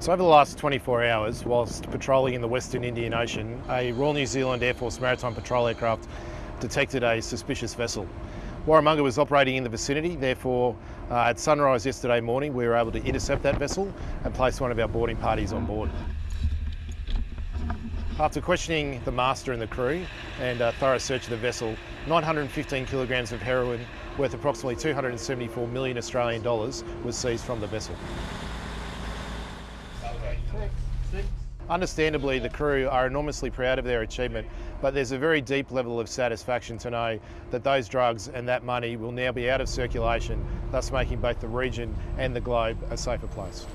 So over the last 24 hours, whilst patrolling in the Western Indian Ocean, a Royal New Zealand Air Force Maritime Patrol aircraft detected a suspicious vessel. Warramunga was operating in the vicinity, therefore uh, at sunrise yesterday morning we were able to intercept that vessel and place one of our boarding parties on board. After questioning the master and the crew and a thorough search of the vessel, 915 kilograms of heroin worth approximately 274 million Australian dollars was seized from the vessel. Understandably, the crew are enormously proud of their achievement, but there's a very deep level of satisfaction to know that those drugs and that money will now be out of circulation, thus making both the region and the globe a safer place.